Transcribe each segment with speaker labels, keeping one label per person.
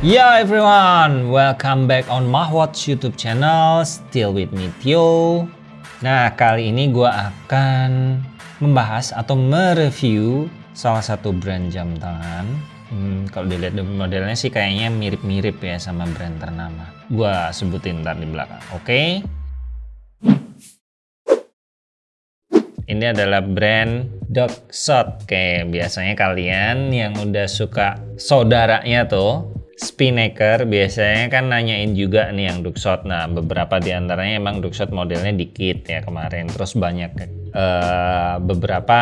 Speaker 1: Yo everyone, welcome back on Mahwatch YouTube channel, still with me Tio. Nah, kali ini gue akan membahas atau mereview salah satu brand jam tangan. Hmm, kalau dilihat modelnya sih kayaknya mirip-mirip ya sama brand ternama. Gue sebutin ntar di belakang, oke? Okay? Ini adalah brand Shot. Kayak biasanya kalian yang udah suka saudaranya tuh Spinnaker biasanya kan nanyain juga nih yang Duckshot. Nah, beberapa di antaranya emang Duckshot modelnya dikit ya kemarin. Terus banyak uh, beberapa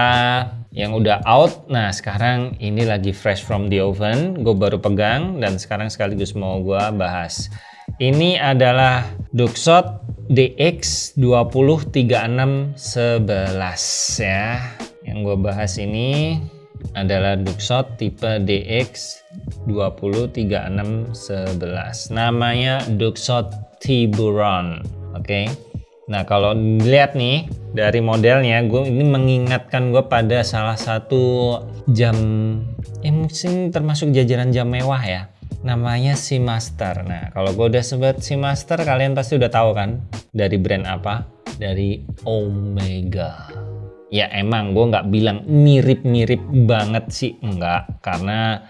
Speaker 1: yang udah out. Nah, sekarang ini lagi fresh from the oven. Gue baru pegang dan sekarang sekaligus mau gue bahas. Ini adalah Duckshot DX 203611 ya. Yang gue bahas ini adalah Duckshot tipe DX 203611 namanya Duxot Tiburon oke? Okay? nah kalau dilihat nih dari modelnya gue ini mengingatkan gue pada salah satu jam eh mungkin termasuk jajaran jam mewah ya. Namanya Seamaster. Nah kalau gue udah sebut Seamaster kalian pasti udah tahu kan dari brand apa? Dari Omega ya emang gue nggak bilang mirip-mirip banget sih enggak. Karena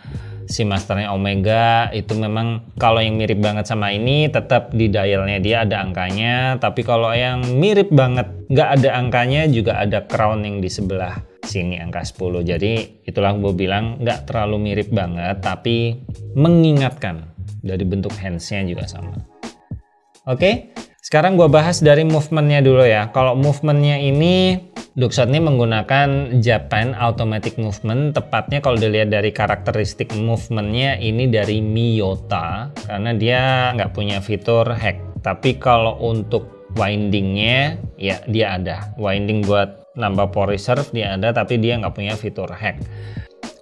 Speaker 1: si masternya Omega itu memang kalau yang mirip banget sama ini tetap di dialnya dia ada angkanya. Tapi kalau yang mirip banget nggak ada angkanya juga ada crowning di sebelah sini angka 10 jadi itulah gue bilang nggak terlalu mirip banget tapi mengingatkan dari bentuk handsnya juga sama. Oke sekarang gue bahas dari movementnya dulu ya. Kalau movementnya ini Duckshot ini menggunakan Japan Automatic Movement, tepatnya kalau dilihat dari karakteristik movementnya ini dari Miyota, karena dia nggak punya fitur hack. Tapi kalau untuk windingnya, ya dia ada. Winding buat nambah power reserve dia ada, tapi dia nggak punya fitur hack.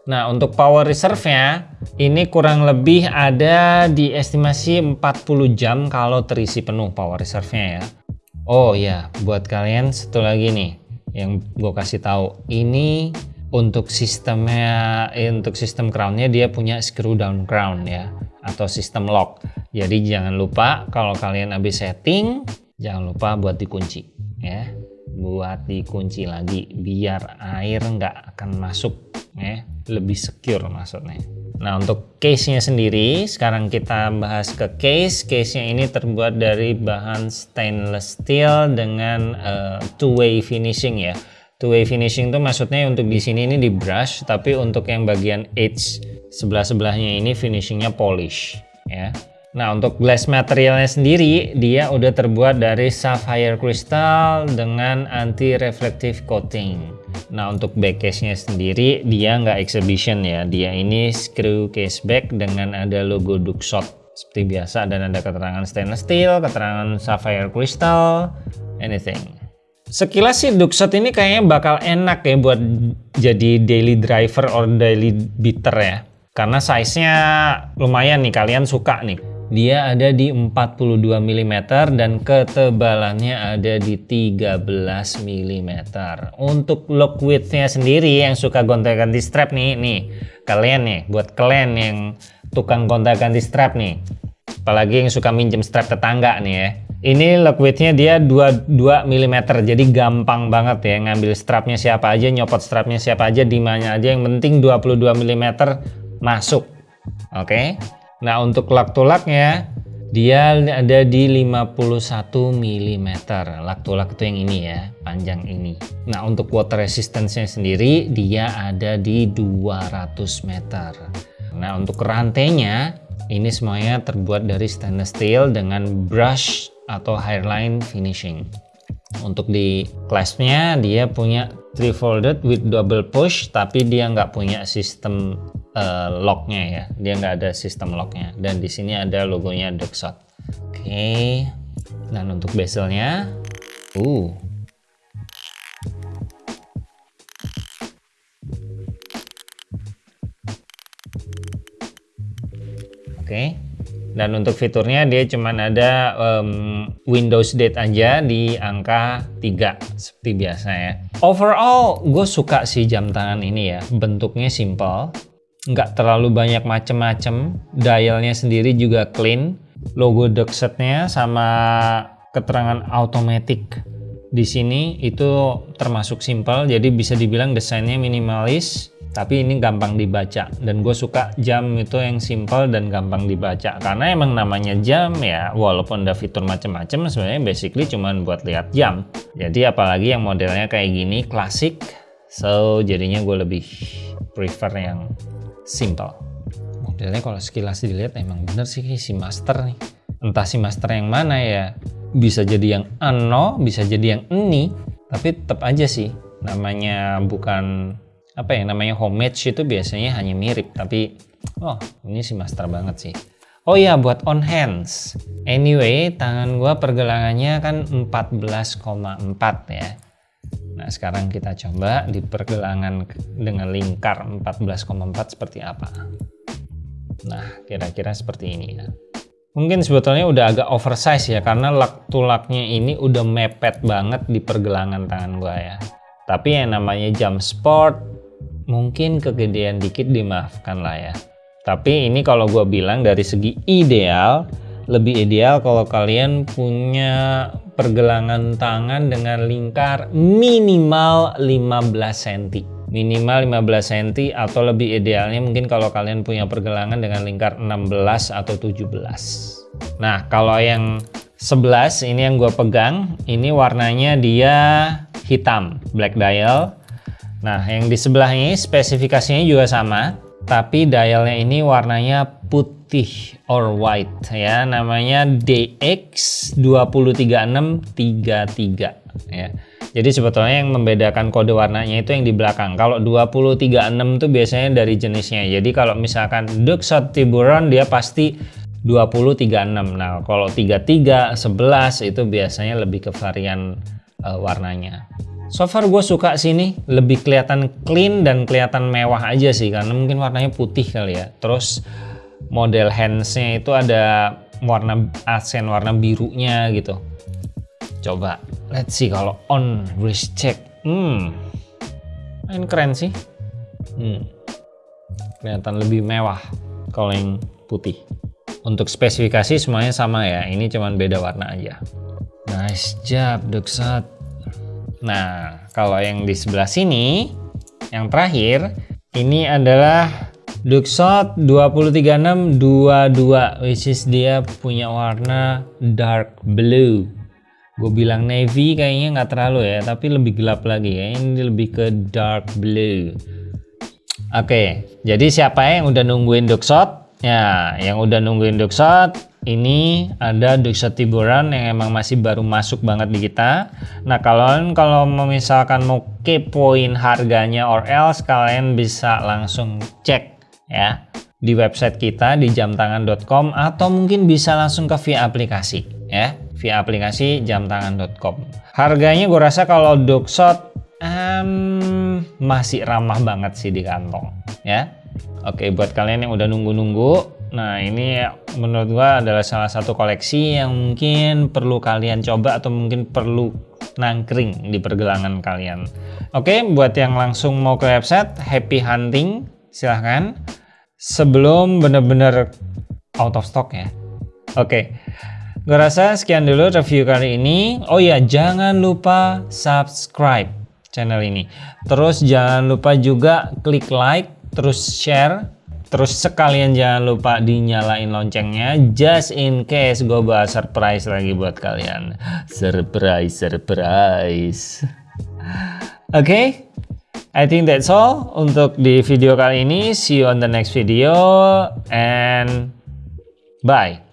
Speaker 1: Nah untuk power reserve-nya, ini kurang lebih ada di estimasi 40 jam kalau terisi penuh power reserve-nya ya. Oh ya, buat kalian satu lagi nih yang gue kasih tahu. Ini untuk sistemnya eh, untuk sistem crownnya dia punya screw down crown ya atau sistem lock. Jadi jangan lupa kalau kalian habis setting jangan lupa buat dikunci ya. Buat dikunci lagi biar air nggak akan masuk ya. Lebih secure maksudnya Nah untuk case-nya sendiri sekarang kita bahas ke case. Case-nya ini terbuat dari bahan stainless steel dengan uh, two-way finishing ya. Two-way finishing itu maksudnya untuk di sini ini di brush, tapi untuk yang bagian edge sebelah-sebelahnya ini finishingnya polish ya. Nah untuk glass materialnya sendiri dia udah terbuat dari sapphire crystal dengan anti reflective coating. Nah untuk back case-nya sendiri dia nggak exhibition ya, dia ini screw case back dengan ada logo Duckshot seperti biasa dan ada keterangan stainless steel, keterangan sapphire crystal, anything. Sekilas sih Duckshot ini kayaknya bakal enak ya buat jadi daily driver or daily beater ya. Karena size-nya lumayan nih, kalian suka nih. Dia ada di 42 mm dan ketebalannya ada di 13 mm. Untuk lock width-nya sendiri yang suka gonta-ganti strap nih, nih kalian nih, buat kalian yang tukang gonta-ganti strap nih. Apalagi yang suka minjem strap tetangga nih ya. Ini lock width-nya dia 22 mm, jadi gampang banget ya ngambil strapnya siapa aja, nyopot strapnya siapa aja, di mana aja. Yang penting 22 mm masuk. Oke. Okay? Nah untuk lak-tulaknya dia ada di 51 mm. Lak-tulak itu yang ini ya, panjang ini. Nah untuk water resistance-nya sendiri dia ada di 200 meter. Nah untuk rantainya ini semuanya terbuat dari stainless steel dengan brush atau hairline finishing. Untuk di clasp-nya dia punya three folded with double push tapi dia nggak punya sistem uh, locknya ya dia nggak ada sistem locknya dan di sini ada logonya Duckshot oke okay. dan untuk bezelnya uh oke okay. Dan untuk fiturnya dia cuman ada um, Windows Date aja di angka 3 seperti biasa ya. Overall gue suka sih jam tangan ini ya. Bentuknya simple nggak terlalu banyak macem-macem. Dialnya sendiri juga clean. Logo Duxet-nya sama keterangan automatic di sini itu termasuk simple. Jadi bisa dibilang desainnya minimalis tapi ini gampang dibaca. Dan gue suka jam itu yang simple dan gampang dibaca. Karena emang namanya jam ya walaupun ada fitur macam-macam sebenarnya basically cuman buat lihat jam. Jadi apalagi yang modelnya kayak gini klasik. So jadinya gue lebih prefer yang simple. Modelnya kalau sekilas dilihat emang bener sih si master nih. Entah si master yang mana ya. Bisa jadi yang ano bisa jadi yang ini. Tapi tetap aja sih namanya bukan apa ya namanya homemade itu biasanya hanya mirip tapi oh ini sih master banget sih. Oh ya buat on hands. Anyway tangan gua pergelangannya kan 14,4 ya. Nah sekarang kita coba di pergelangan dengan lingkar 14,4 seperti apa? Nah kira-kira seperti ini ya. Mungkin sebetulnya udah agak oversize ya karena lak tulaknya ini udah mepet banget di pergelangan tangan gua ya. Tapi yang namanya jam sport mungkin kegedean dikit dimaafkan lah ya. Tapi ini kalau gue bilang dari segi ideal lebih ideal kalau kalian punya pergelangan tangan dengan lingkar minimal 15 cm minimal 15 cm atau lebih idealnya mungkin kalau kalian punya pergelangan dengan lingkar 16 atau 17 nah kalau yang 11 ini yang gue pegang ini warnanya dia hitam black dial Nah, yang di sebelah ini spesifikasinya juga sama, tapi dialnya ini warnanya putih or white ya, namanya DX203633 ya. Jadi sebetulnya yang membedakan kode warnanya itu yang di belakang. Kalau 2036 itu biasanya dari jenisnya. Jadi kalau misalkan Duxot Tiburon dia pasti 2036. Nah, kalau 33, 11 itu biasanya lebih ke varian uh, warnanya. So far gue suka sini lebih kelihatan clean dan kelihatan mewah aja sih karena mungkin warnanya putih kali ya. Terus model handsnya itu ada warna asen warna birunya gitu. Coba let's see kalau on wrist check. Hmm, main keren sih. Hmm, kelihatan lebih mewah kalau yang putih. Untuk spesifikasi semuanya sama ya. Ini cuman beda warna aja. Nice job, Duxat. Nah, kalau yang di sebelah sini, yang terakhir, ini adalah Duxot 203622, which is dia punya warna dark blue. Gue bilang navy kayaknya nggak terlalu ya, tapi lebih gelap lagi ya. Ini lebih ke dark blue. Oke, jadi siapa yang udah nungguin Duxot? Ya, yang udah nungguin Duxot, ini ada Duxot Tiburan yang emang masih baru masuk banget di kita. Nah, kalau kalau misalkan mau kepoin harganya or else kalian bisa langsung cek ya di website kita di jamtangan.com atau mungkin bisa langsung ke via aplikasi ya, via aplikasi jamtangan.com. Harganya gue rasa kalau Duxot um, masih ramah banget sih di kantong ya. Oke, buat kalian yang udah nunggu-nunggu Nah ini menurut gua adalah salah satu koleksi yang mungkin perlu kalian coba atau mungkin perlu nangkring di pergelangan kalian. Oke, buat yang langsung mau ke website, happy hunting, silahkan. Sebelum bener-bener out of stock ya. Oke, gue rasa sekian dulu review kali ini. Oh ya, jangan lupa subscribe channel ini. Terus jangan lupa juga klik like, terus share Terus sekalian jangan lupa dinyalain loncengnya just in case gue bahas surprise lagi buat kalian. Surprise, surprise. Oke, okay? I think that's all untuk di video kali ini. See you on the next video and bye.